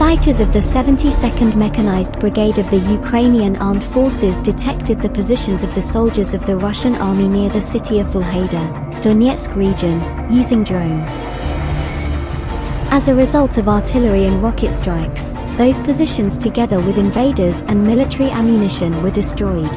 Fighters of the 72nd Mechanized Brigade of the Ukrainian Armed Forces detected the positions of the soldiers of the Russian army near the city of Vuhledar, Donetsk region, using drone. As a result of artillery and rocket strikes, those positions together with invaders and military ammunition were destroyed.